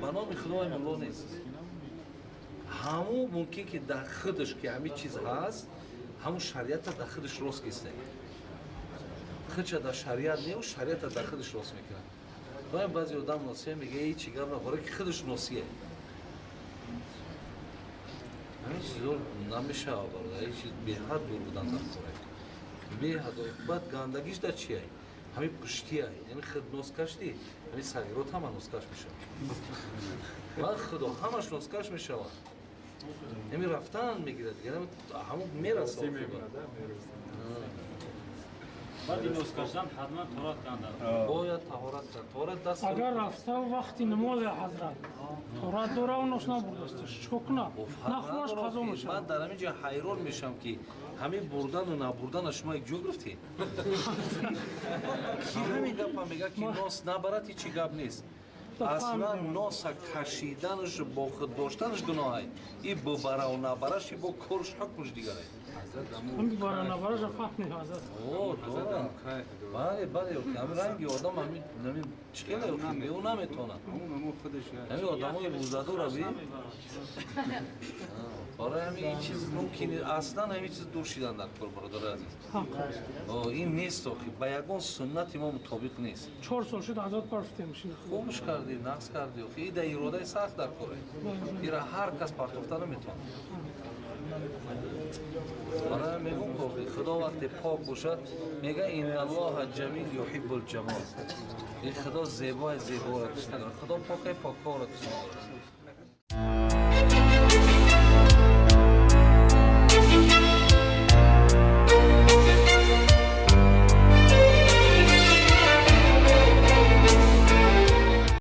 наноми худои мулло нест. Ҳамун мумкин ки дар худаш ки ҳамин чиз ҳаст ҳамун шариата дар худаш рост киста худша дар шариат неу шариата дар худаш рост мекунад. Доим баъзе одам носия мега ичи гап нахӯра ки худаш носия? Ҳамин чизо намешава бародар ин чиз беҳад дур будан дар хора беҳад баъд гандагиш дар чия ҳамин пуштия яъне худ носкаш ди ҳамин сагирот ҳама носкаш мешавад. Ва худо ҳамаш носкаш мешавад. Ҳамин рафтан мегирад ҳамон мерасад бояд таҳорат кард. Таҳорат даст агар рафта вақти намози ҳазрат таҳорат дора онош набурдасташ чико кунад нахӯраш қазо мешавад. ман дар ҳамин ҷо ҳайрон мешавам ки ҳамин бурдану набурдана шумо як ҷо гирифтӣ ки ҳамин гапа мегӯяд ки нос набарад ҳичи гап нест аслан носа кашиданаш бо худ доштанаш гуноҳай. И бубараву набараш бо корш ҳукмш дигарай бале бале ҳамин ранги одам ҳамин чхела ӯ наметонад. Ҳамин одамои рӯзадора би? Ора ҳамин ин чиз мумкин аслан ҳамин чиз дур шидан дар кор бародари азиз. Ин нест охи ба ягон суннати мо мутобиқ нест. Чор сол шуд азод парфтем хубш карди нақс карди охи и да иродаи сахт дар коре. Ира ҳар кас партофта наметавонад бошад мега иналлоҳа ҷамил юҳиббул ҷамол ин худо зебои зеборо дӯст медорад худо покаи поккоро дӯст медорад